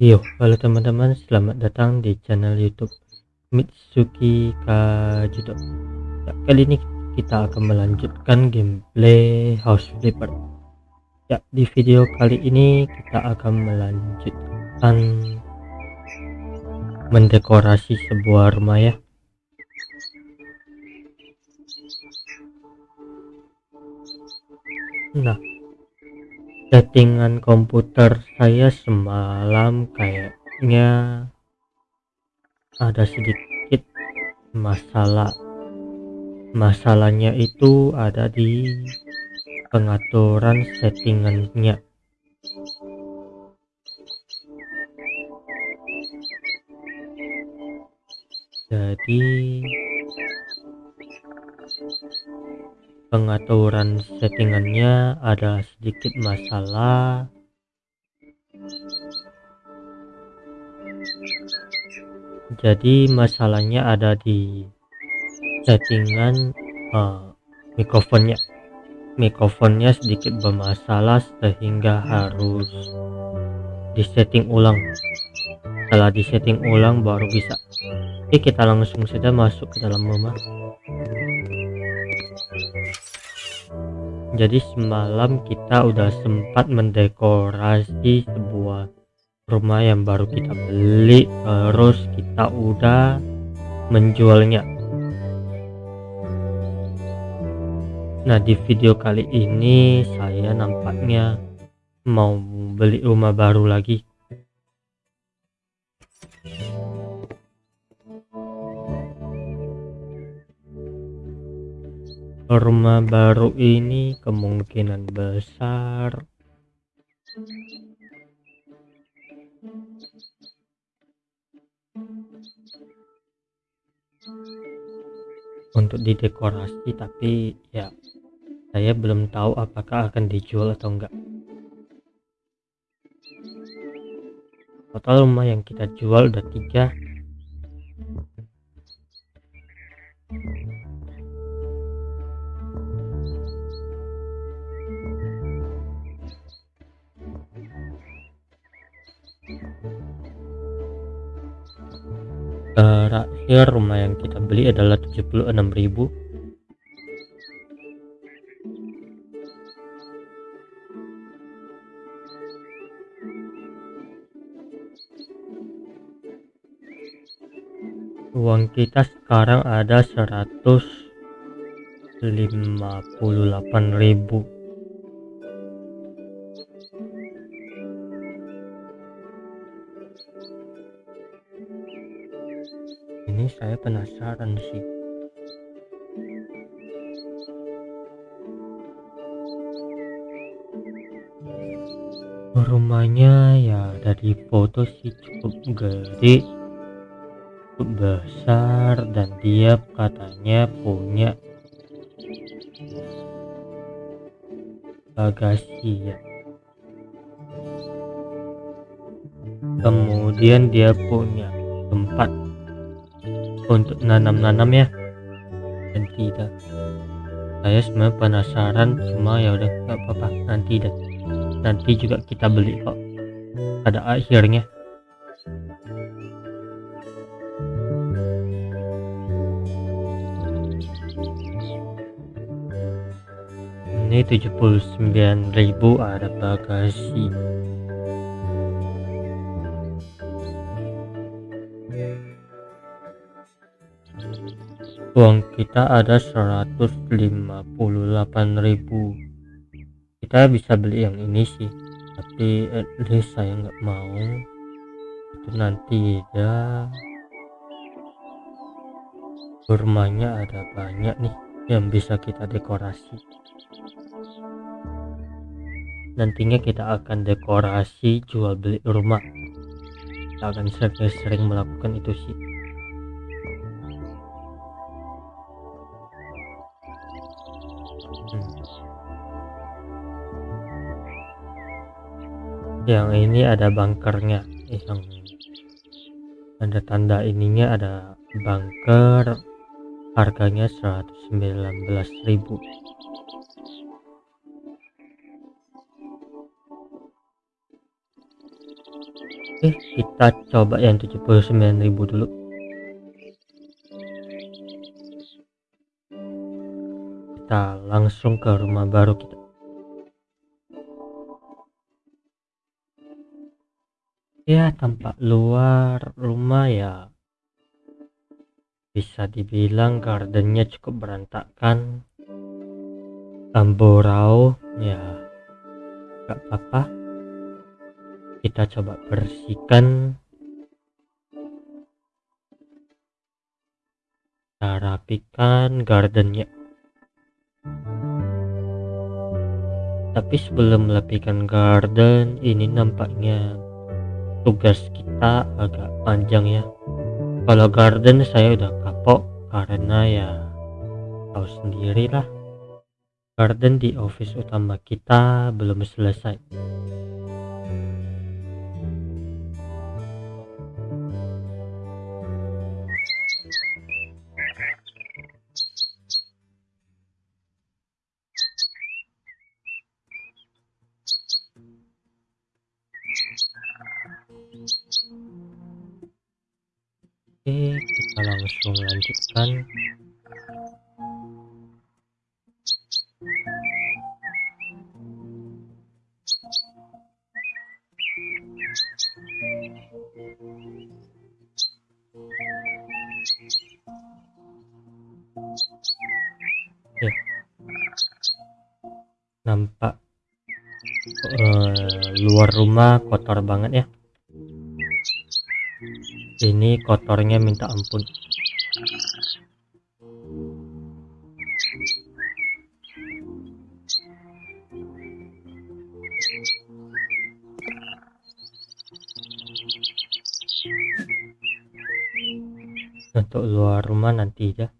Yo, halo teman-teman, selamat datang di channel YouTube Mitsuki Kajudo. Ya, kali ini kita akan melanjutkan gameplay House Flipper. Ya, di video kali ini kita akan melanjutkan mendekorasi sebuah rumah ya. Nah, settingan komputer saya semalam kayaknya ada sedikit masalah. Masalahnya itu ada di pengaturan settingannya. Jadi pengaturan settingannya ada sedikit masalah. Jadi masalahnya ada di settingan uh, mikrofonnya. Mikrofonnya sedikit bermasalah sehingga harus disetting ulang. Setelah disetting ulang baru bisa. Oke kita langsung saja masuk ke dalam rumah jadi semalam kita udah sempat mendekorasi sebuah rumah yang baru kita beli terus kita udah menjualnya. Nah di video kali ini saya nampaknya mau beli rumah baru lagi rumah baru ini kemungkinan besar. Untuk didekorasi tapi ya saya belum tahu apakah akan dijual atau enggak. Total rumah yang kita jual udah tiga terakhir rumah yang kita beli adalah 76.000 uang kita sekarang ada 158.000 saya penasaran sih. Rumahnya ya dari foto sih cukup gede cukup besar dan dia katanya punya bagasi ya. Kemudian dia punya untuk nanam-nanam ya. Dan tidak. Saya sebenarnya penasaran cuma ya udah nggak apa-apa. Nanti dan nanti juga kita beli kok. Pada akhirnya. Ini 79.000 ada bagasi uang kita ada 158.000 kita bisa beli yang ini sih tapi at least saya nggak mau. Itu nanti ya. Rumahnya ada banyak nih yang bisa kita dekorasi. Nantinya kita akan dekorasi jual beli rumah. Kita akan sering-sering melakukan itu sih yang ini ada bunkernya. Yang ada tanda ininya ada bunker. Harganya 119.000 Oke kita coba yang 79.000 dulu. Kita langsung ke rumah baru kita ya tampak luar rumah ya. Bisa dibilang gardennya cukup berantakan. Amborau ya. Gak apa-apa. Kita coba bersihkan. Kita rapikan gardennya. Tapi sebelum merapikan garden ini nampaknya tugas kita agak panjang ya. Kalau garden saya udah kapok karena ya tahu sendiri lah. Garden di office utama kita belum selesai Oke, kita langsung lanjutkan. Nampak uh, luar rumah kotor banget ya ini kotornya minta ampun. Untuk luar rumah nanti ya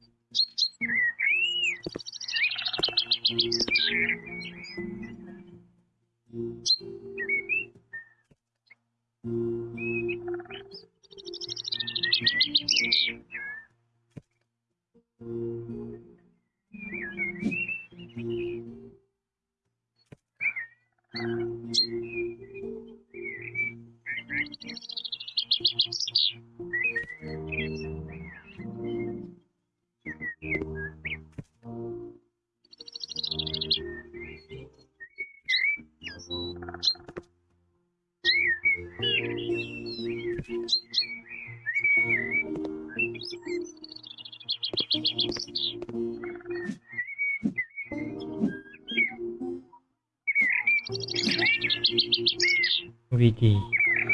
Widih,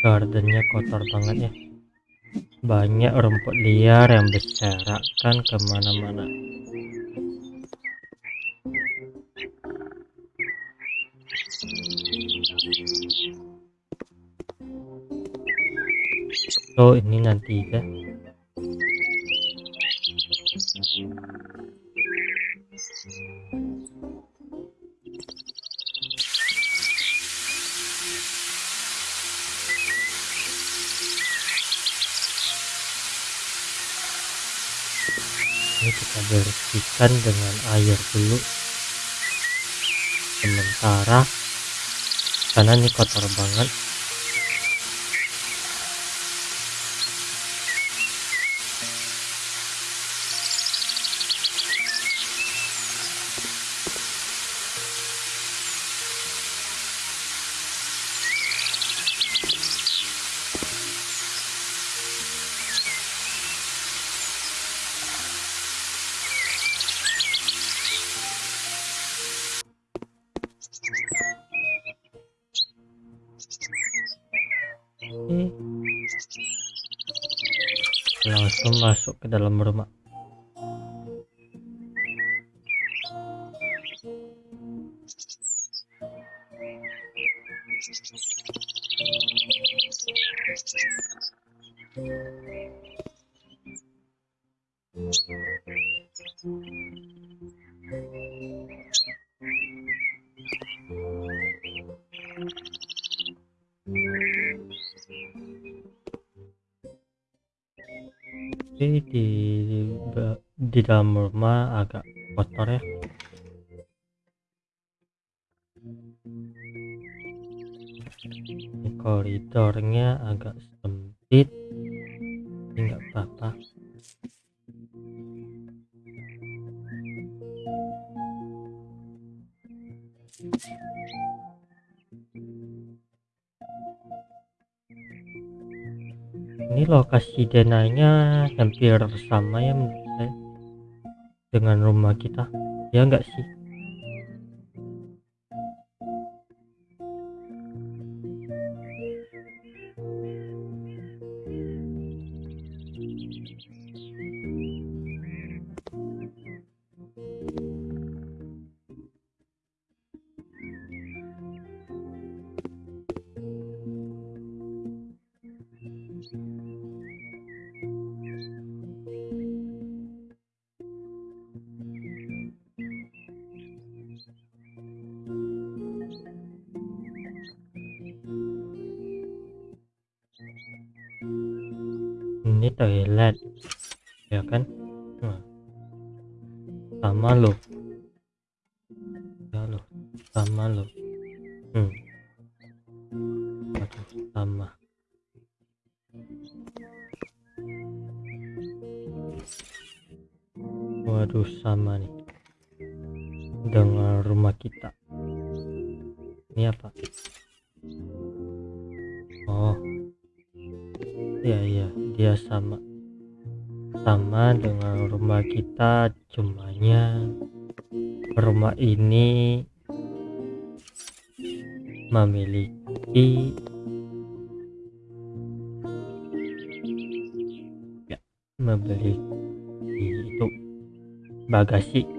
gardennya kotor banget ya. Banyak rumput liar yang berserakan ke mana-mana. Oh ini nanti ya. Ini kita bersihkan dengan air dulu. Sementara karena ini kotor banget dalam rumah agak kotor ya. Ini koridornya agak sempit. Nggak apa-apa. Ini lokasi denanya hampir sama ya dengan rumah kita. Ya enggak sih dengan rumah kita. Ini apa? Oh. Iya iya. Dia sama. Sama dengan rumah kita cumanya rumah ini memiliki ya memiliki itu bagasi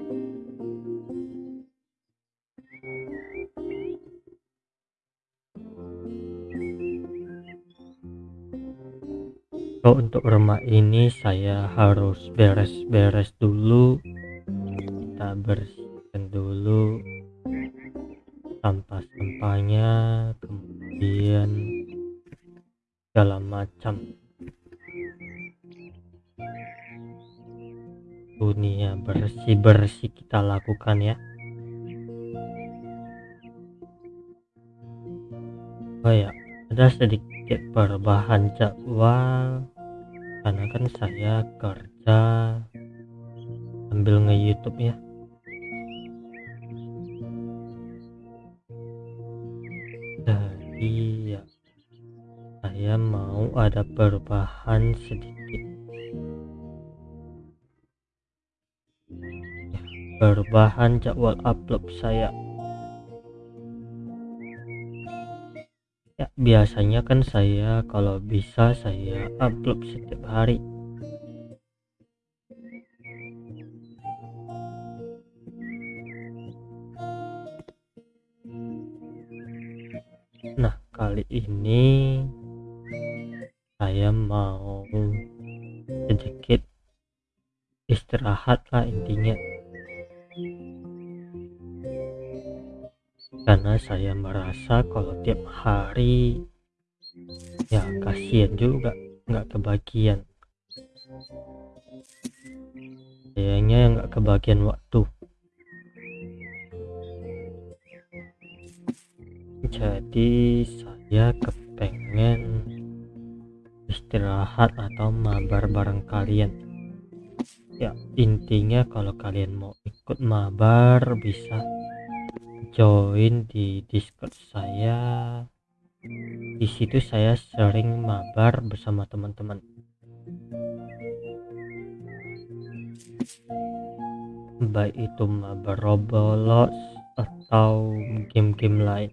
so untuk rumah ini saya harus beres-beres dulu kita bersihkan dulu sampah-sampahnya kemudian segala macam. Dunia bersih-bersih kita lakukan ya. Oh ya ada sedikit perubahan jadwal karena kan saya kerja sambil nge youtube ya. Jadi ya saya mau ada perubahan sedikit. Ya, perubahan jadwal upload saya biasanya kan saya kalau bisa saya upload setiap hari. Nah kali ini saya mau sedikit istirahat lah intinya karena saya merasa kalau tiap hari ya kasihan juga nggak kebagian. Kayaknya nggak kebagian waktu. Jadi saya kepengen istirahat atau mabar bareng kalian. Ya intinya kalau kalian mau ikut mabar bisa join di discord saya. Di situ saya sering mabar bersama teman-teman. Baik itu mabar Roblox atau game-game lain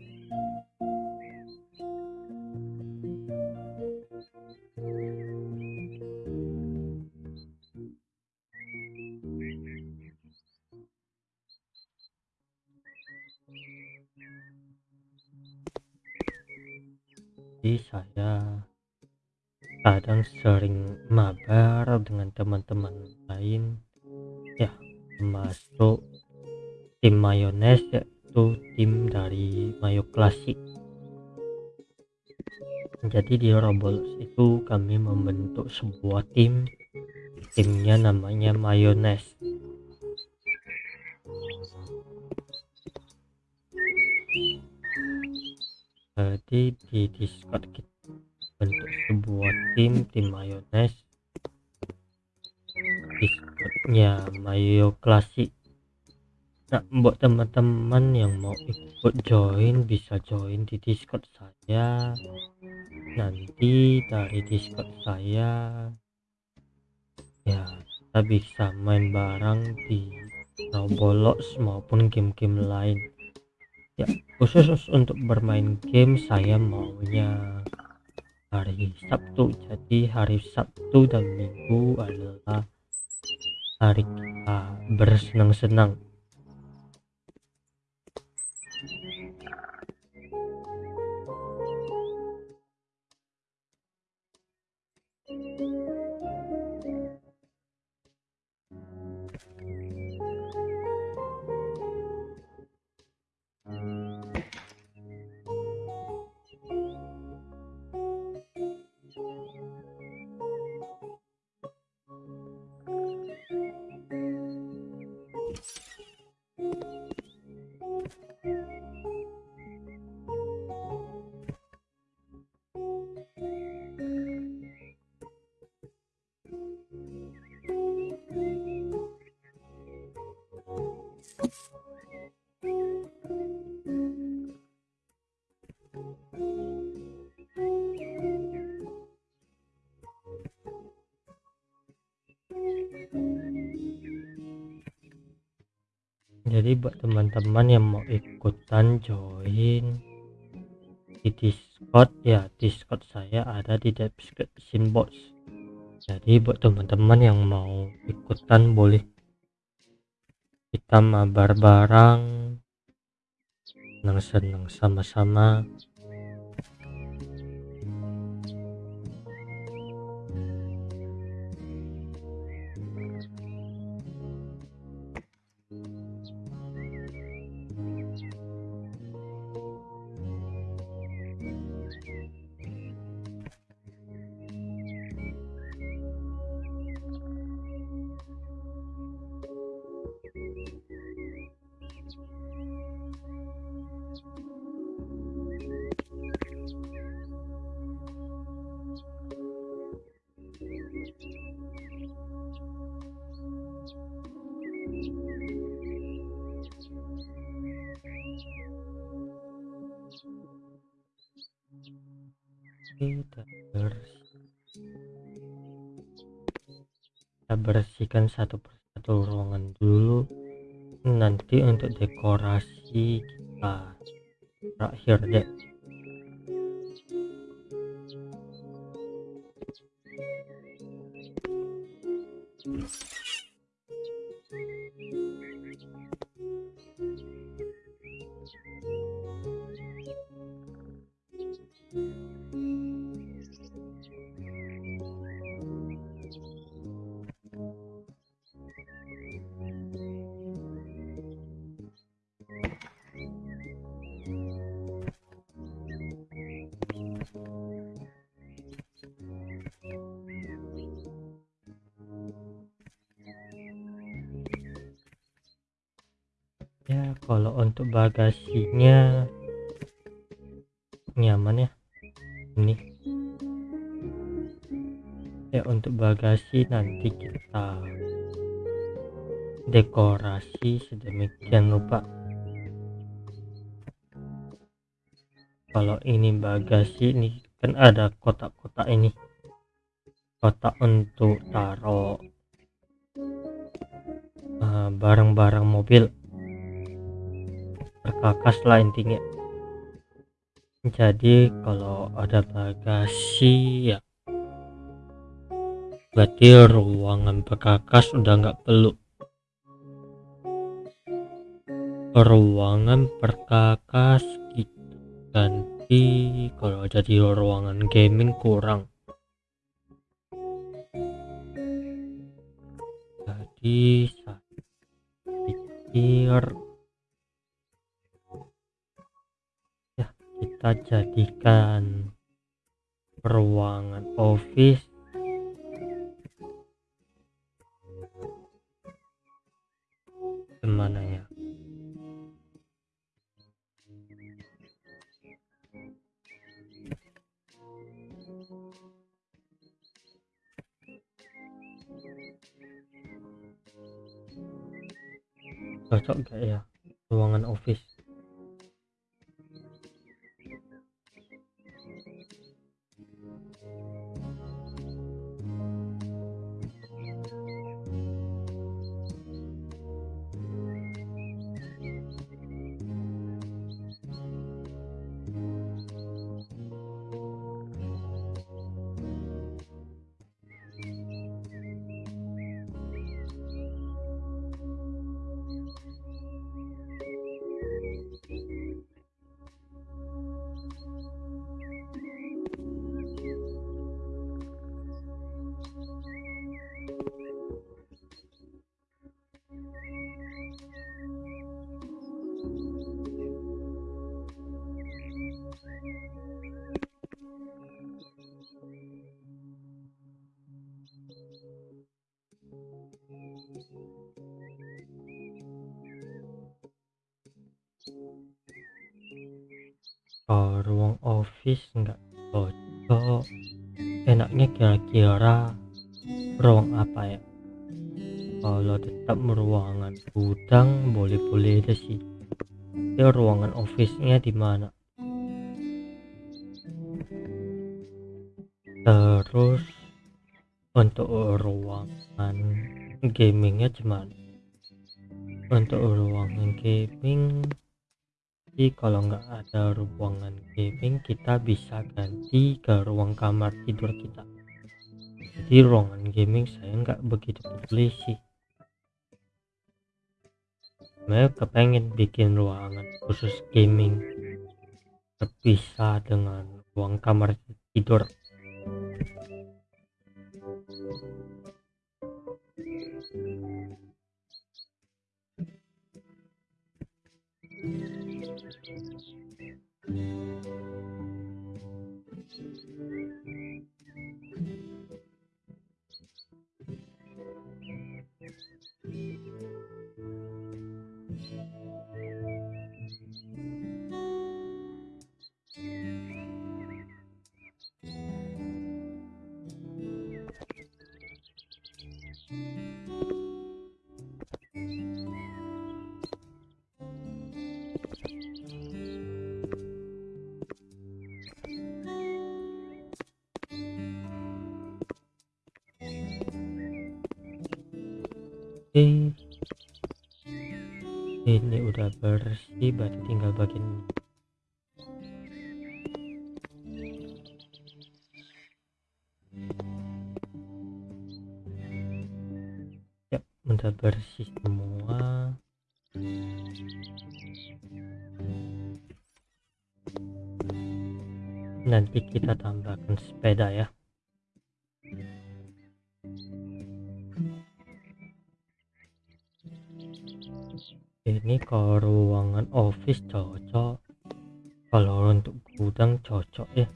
saya kadang sering mabar dengan teman-teman lain. Ya termasuk tim mayones yaitu tim dari mayo klasik jadi di Roblox itu kami membentuk sebuah tim. Timnya namanya mayones jadi di discord kita bentuk sebuah tim tim mayones discordnya mayo klasik nah buat teman-teman yang mau ikut join bisa join di discord saya. Nanti dari discord saya ya kita bisa main bareng di Roblox maupun game-game lain ya khusus untuk bermain game saya maunya hari Sabtu. Jadi hari Sabtu dan Minggu adalah hari kita bersenang-senang jadi buat teman-teman yang mau ikutan join di discord ya discord saya ada di description box. Jadi buat teman-teman yang mau ikutan boleh kita mabar bareng senang-senang sama-sama kita kita bersihkan satu persatu ruangan dulu. Nanti untuk dekorasi kita. Terakhir deh ya kalau untuk bagasinya nyaman ya. Ini. Ya untuk bagasi nanti kita dekorasi sedemikian rupa kalau ini bagasi ini kan ada kotak-kotak ini. Kotak untuk taruh eh, barang-barang uh, mobil berkakas lah intinya. Jadi kalau ada bagasi ya berarti ruangan berkakas udah nggak perlu. Ruangan perkakas kita ganti kalau jadi ruangan gaming kurang. Jadi saya pikir kita jadikan ruangan office ke mana ya? Cocok gak ya ruangan office gudang boleh-boleh aja sih. Ya ruangan office nya di mana? Terus untuk ruangan gamingnya cuman untuk ruangan gaming jadi kalau nggak ada ruangan gaming kita bisa ganti ke ruang kamar tidur kita. Jadi ruangan gaming saya nggak begitu peduli sih saya kepengen bikin ruangan khusus gaming terpisah dengan ruang kamar tidur Oke. Ini udah bersih berarti tinggal bagian ini. Ya udah bersih semua. Nanti kita tambahkan cocok ya.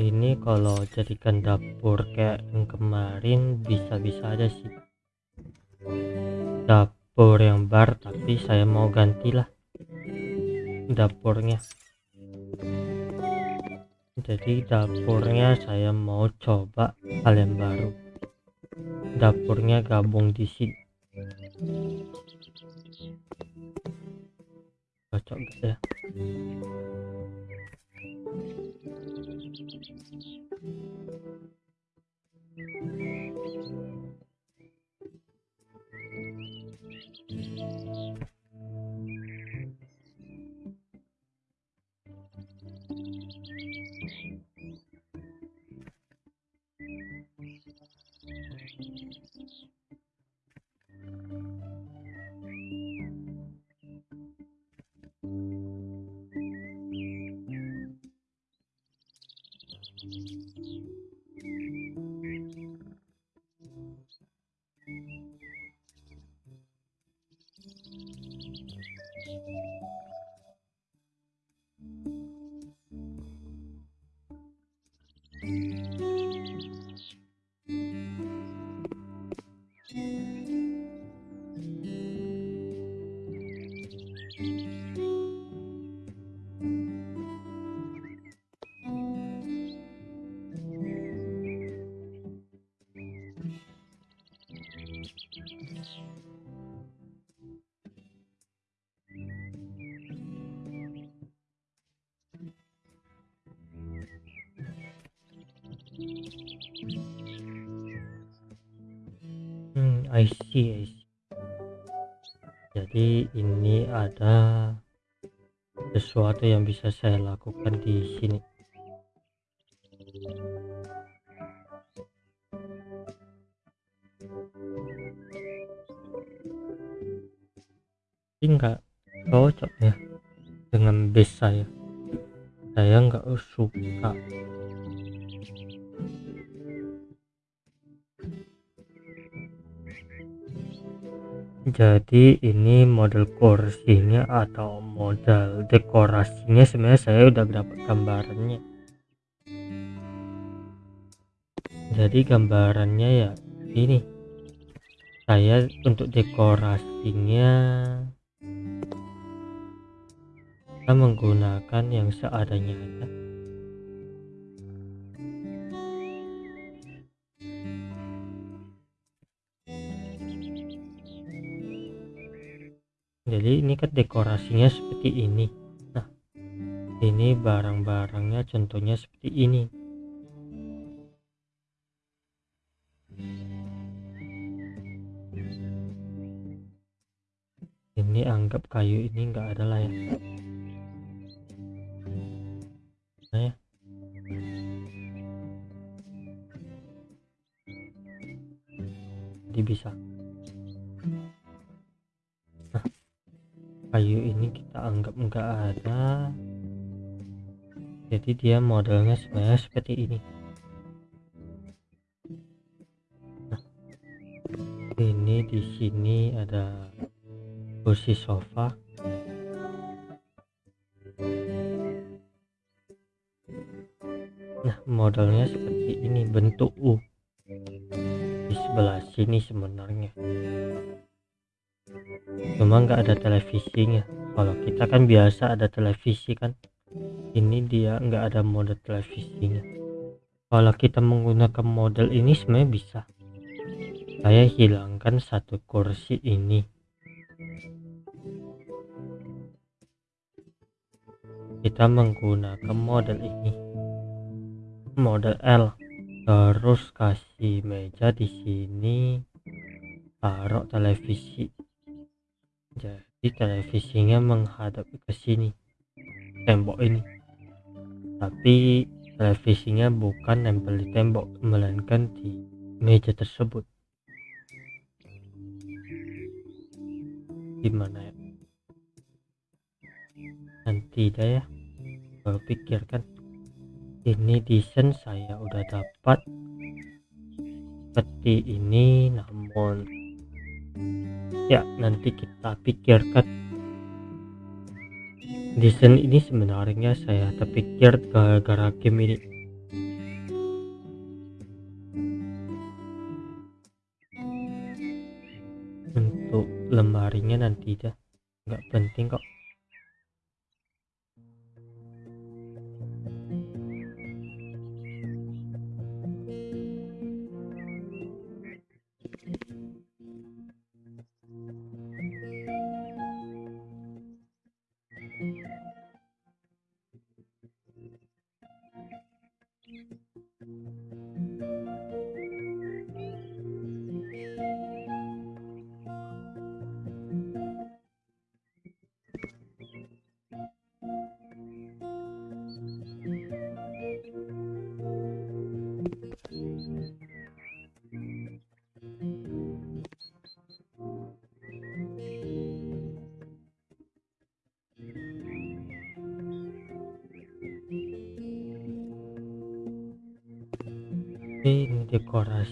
Ini kalau jadikan dapur kayak yang kemarin bisa-bisa aja sih. Dapur yang bar tapi saya mau gantilah dapurnya. Jadi dapurnya saya mau coba hal yang baru. Dapurnya gabung di sini Hmm, I see, I see. Jadi ini ada sesuatu yang bisa saya lakukan di sini. Ini enggak cocok ya dengan base saya. Saya nggak suka jadi ini model kursinya atau model dekorasinya sebenarnya saya udah dapat gambarannya. Jadi gambarannya ya ini. Saya untuk dekorasinya kita menggunakan yang seadanya aja ini kan dekorasinya seperti ini. Nah ini barang-barangnya contohnya seperti ini. Ini anggap kayu ini enggak ada lah ya dia modelnya sebenarnya seperti ini. Nah, ini di sini ada kursi sofa. Nah modelnya seperti ini bentuk U. Di sebelah sini sebenarnya. Cuma nggak ada televisinya. Kalau kita kan biasa ada televisi kan ini dia nggak ada mode televisinya. Kalau kita menggunakan model ini sebenarnya bisa. Saya hilangkan satu kursi ini. Kita menggunakan model ini. Model L. Terus kasih meja di sini. Taruh televisi. Jadi televisinya menghadap ke sini. Tembok ini tapi televisinya bukan nempel di tembok melainkan di meja tersebut. Gimana ya? Nanti dah ya baru pikirkan. Ini desain saya udah dapat. Seperti ini namun ya nanti kita pikirkan desain ini sebenarnya saya terpikir gara-gara game ini. Untuk lemarinya nanti dah. Nggak penting kok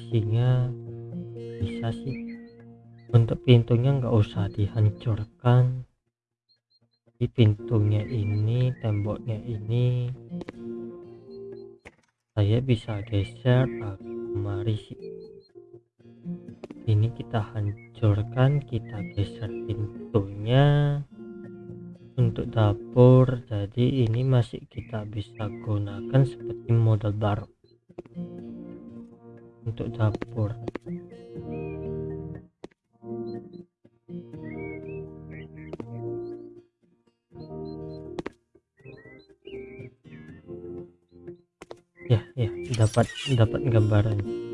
dekorasinya bisa sih. Untuk pintunya nggak usah dihancurkan. Di pintunya ini temboknya ini saya bisa geser kemari sih. Ini kita hancurkan kita geser pintunya untuk dapur. Jadi ini masih kita bisa gunakan seperti model baru untuk dapur. Ya ya dapat dapat gambaran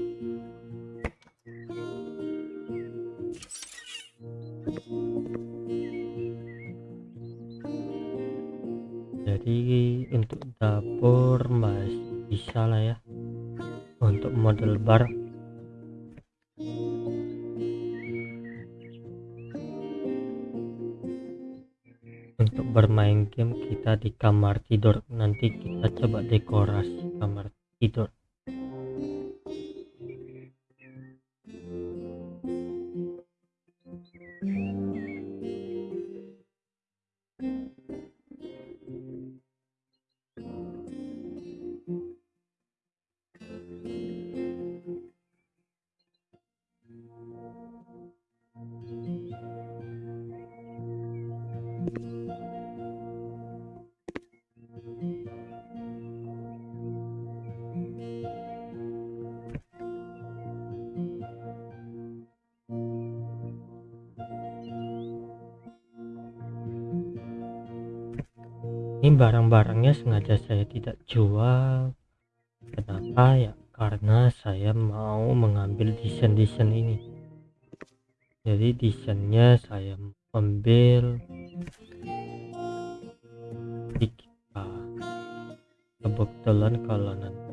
game kita di kamar tidur. Nanti kita coba dekorasi kamar tidur ini barang-barangnya sengaja saya tidak jual. Kenapa ya? Karena saya mau mengambil desain-desain ini. Jadi desainnya saya ambil. Kebetulan kalau nanti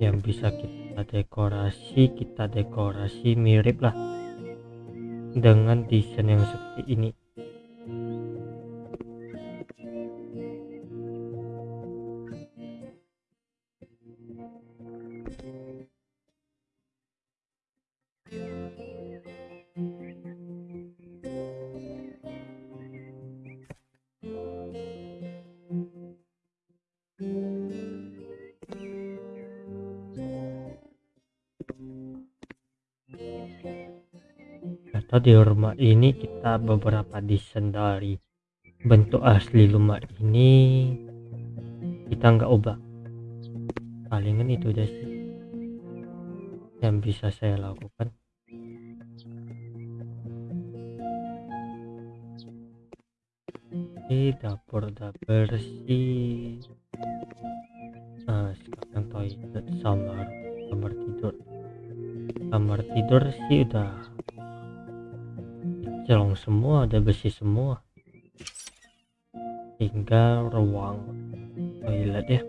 yang bisa kita dekorasi kita dekorasi mirip lah dengan desain yang seperti ini di rumah ini kita beberapa desain dari bentuk asli rumah ini. Kita nggak ubah. Palingan itu aja sih yang bisa saya lakukan. Di dapur udah bersih. Nah sekarang toilet sama kamar tidur. Kamar tidur sih udah celong semua udah bersih semua. Tinggal ruang toilet ya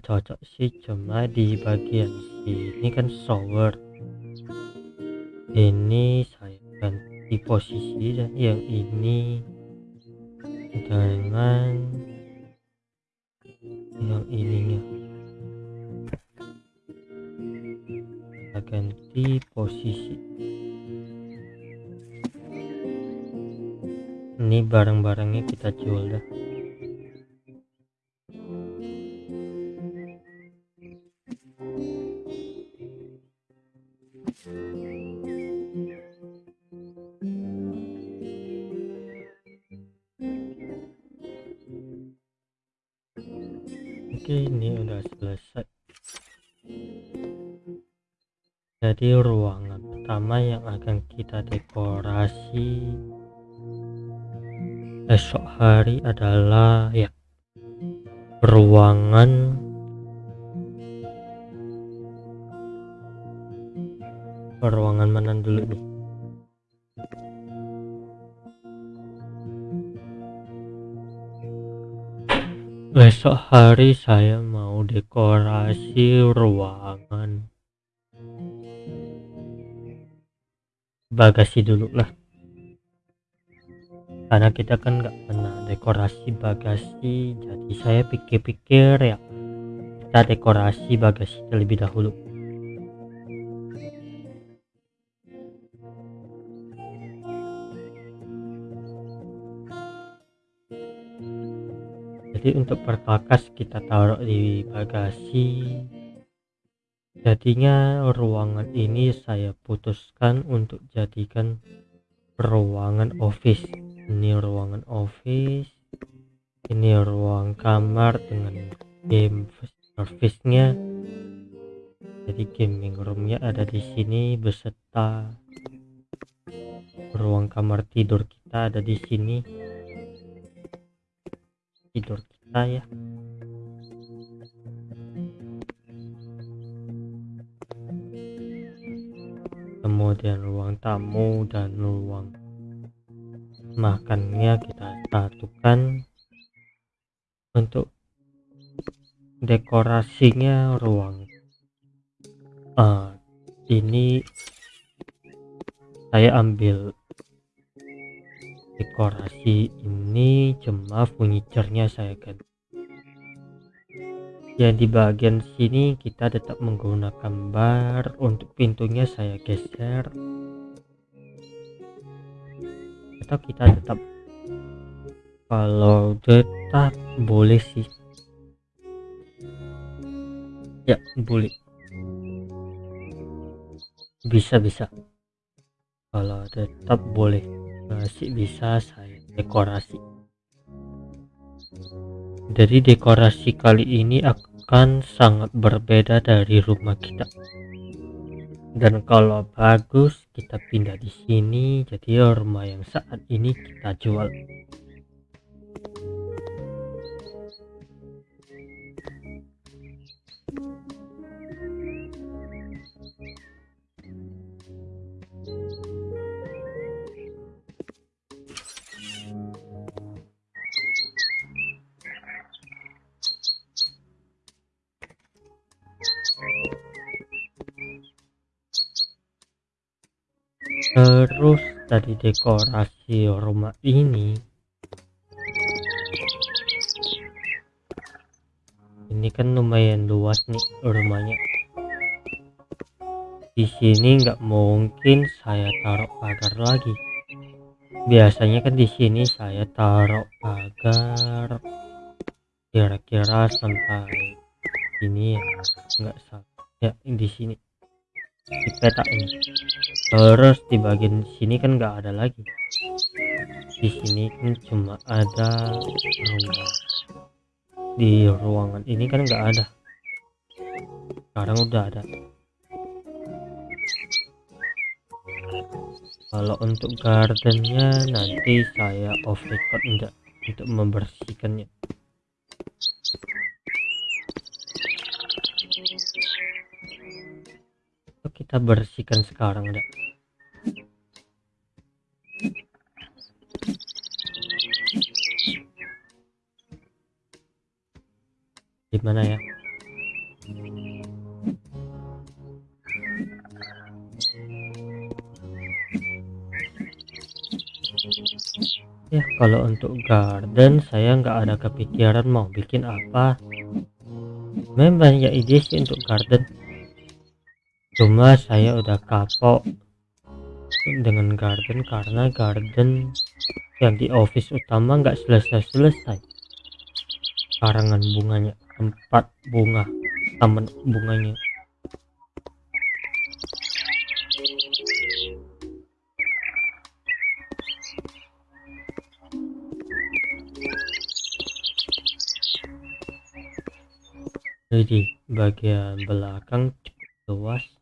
cocok sih cuma di bagian sini kan shower. Ini saya ganti posisi dan yang ini dengan yang ininya. Kita ganti posisi. Ini barang-barangnya kita jual dah ruangan pertama yang akan kita dekorasi esok hari adalah ya ruangan ruangan mana dulu nih. Besok hari saya mau dekorasi ruangan bagasi dulu lah. Karena kita kan nggak pernah dekorasi bagasi jadi saya pikir-pikir ya kita dekorasi bagasi terlebih dahulu. Jadi untuk perkakas kita taruh di bagasi jadinya ruangan ini saya putuskan untuk jadikan ruangan office ini ruangan office ini ruang kamar dengan game service nya jadi gaming roomnya ada di sini beserta ruang kamar tidur kita ada di sini. Tidur kita ya kemudian ruang tamu dan ruang makannya kita satukan untuk dekorasinya ruang. Uh, ini saya ambil dekorasi ini cuma furniturnya saya ganti yang di bagian sini kita tetap menggunakan bar untuk pintunya saya geser. Atau kita tetap kalau tetap boleh sih. Ya boleh. Bisa bisa. Kalau tetap boleh masih bisa saya dekorasi. Jadi dekorasi kali ini akan sangat berbeda dari rumah kita. Dan kalau bagus kita pindah di sini jadi rumah yang saat ini kita jual terus dari dekorasi rumah ini ini kan lumayan luas nih rumahnya. Di sini nggak mungkin saya taruh pagar lagi. Biasanya kan di sini saya taruh pagar. Kira-kira sampai ini ya nggak salah ya di sini. Di peta ini terus di bagian sini kan nggak ada lagi. Di sini kan cuma ada ruangan di ruangan ini kan nggak ada. Sekarang udah ada. Kalau untuk gardennya nanti saya off record enggak untuk membersihkannya kita bersihkan sekarang udah gimana ya? Ya kalau untuk garden saya nggak ada kepikiran mau bikin apa. Memang banyak ide sih untuk garden cuma saya udah kapok dengan garden karena garden yang di office utama nggak selesai-selesai. Karangan bunganya tempat bunga taman bunganya. Jadi bagian belakang luas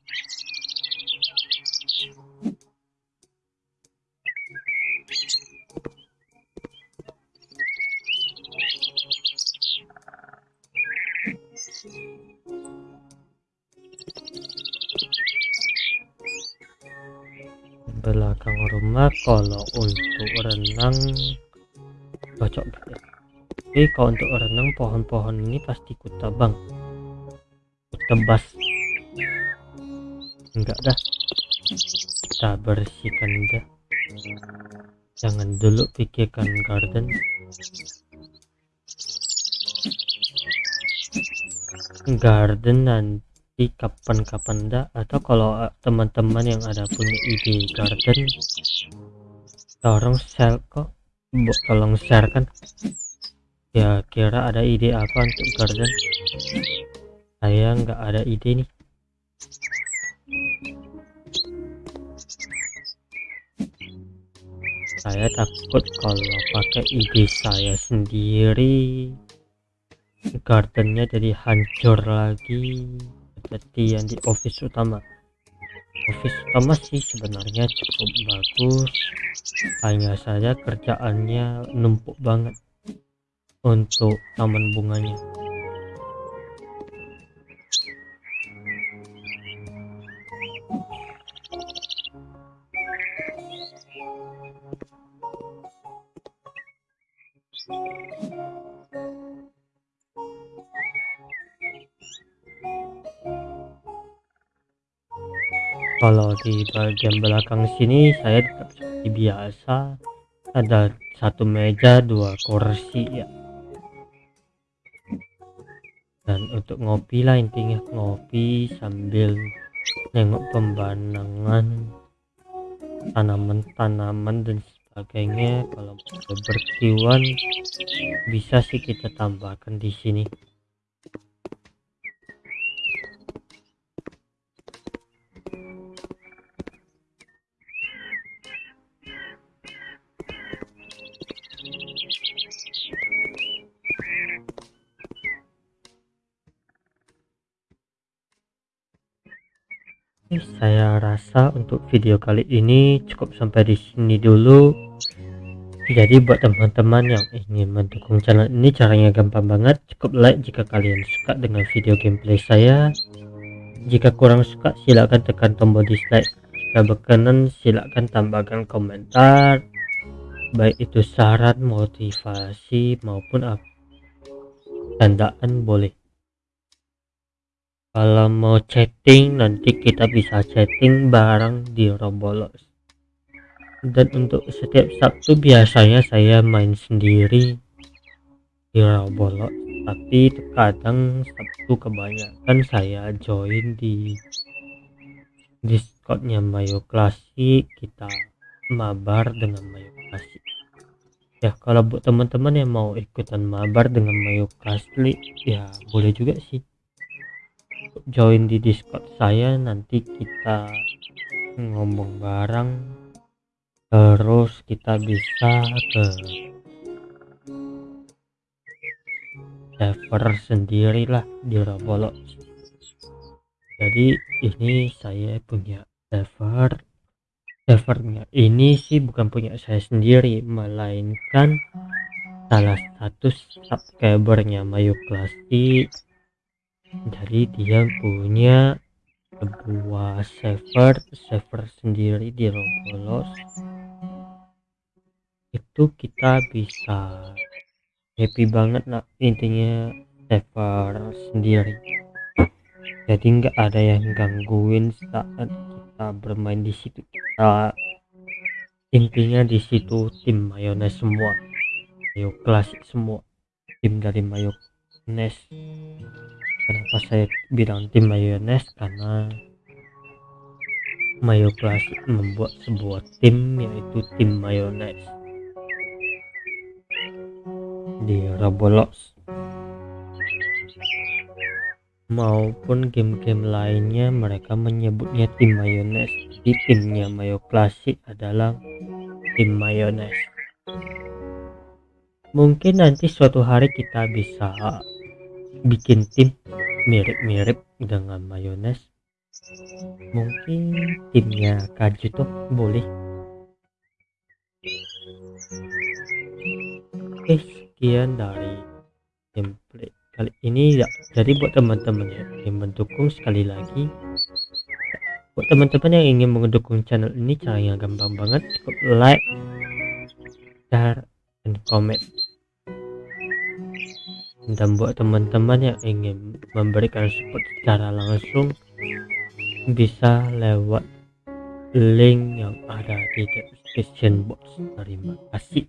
belakang rumah kalau untuk renang cocok gitu Oke, kalau untuk renang pohon-pohon ini pasti ku tebang. Ku tebas. Enggak dah. Kita bersihkan dah. Jangan dulu pikirkan garden. Garden nanti kapan-kapan dah atau kalau eh, teman-teman yang ada punya ide garden tolong share kok. Tolong share kan. Ya kira ada ide apa untuk garden? Saya nggak ada ide nih. Saya takut kalau pakai ide saya sendiri gardennya jadi hancur lagi seperti yang di office utama. Office utama sih sebenarnya cukup bagus. Hanya saja kerjaannya numpuk banget untuk taman bunganya kalau di bagian belakang sini saya tetap seperti biasa. Ada satu meja dua kursi ya. Dan untuk ngopi lah intinya ngopi sambil nengok pemandangan tanaman-tanaman dan sebagainya. Kalau berkiwan bisa sih kita tambahkan di sini untuk video kali ini. Cukup sampai di sini dulu. Jadi buat teman-teman yang ingin mendukung channel ini caranya gampang banget. Cukup like jika kalian suka dengan video gameplay saya. Jika kurang suka silahkan tekan tombol dislike. Jika berkenan silahkan tambahkan komentar. Baik itu saran motivasi maupun tandaan boleh kalau mau chatting nanti kita bisa chatting bareng di Roblox dan untuk setiap Sabtu biasanya saya main sendiri di Roblox tapi terkadang Sabtu kebanyakan saya join di Discordnya Mayo Klasik kita mabar dengan Mayo Klasik ya kalau buat teman-teman yang mau ikutan mabar dengan Mayo Klasik ya boleh juga sih join di discord saya nanti kita ngomong bareng terus kita bisa ke server sendirilah di Roblox. Jadi ini saya punya server. Servernya ini sih bukan punya saya sendiri melainkan salah satu subscribernya Mayu jadi dia punya sebuah server server sendiri di Roblox. Itu kita bisa happy banget nak intinya server sendiri. Jadi nggak ada yang gangguin saat kita bermain di situ. Kita intinya di situ tim mayonnaise semua. Mayo klasik semua. Tim dari mayonnaise kenapa saya bilang tim mayonnaise karena Mayo Classic membuat sebuah tim yaitu tim mayonnaise di Roblox. Maupun game-game lainnya mereka menyebutnya tim mayonnaise di timnya Mayo Classic adalah tim mayonnaise mungkin nanti suatu hari kita bisa bikin tim mirip-mirip dengan mayones. Mungkin timnya kaju tuh boleh. Oke sekian dari gameplay kali ini ya. Jadi buat teman-teman ya yang mendukung sekali lagi. Buat teman-teman yang ingin mendukung channel ini caranya gampang banget. Cukup like share dan komen dan buat teman-teman yang ingin memberikan support secara langsung bisa lewat link yang ada di description box. Terima kasih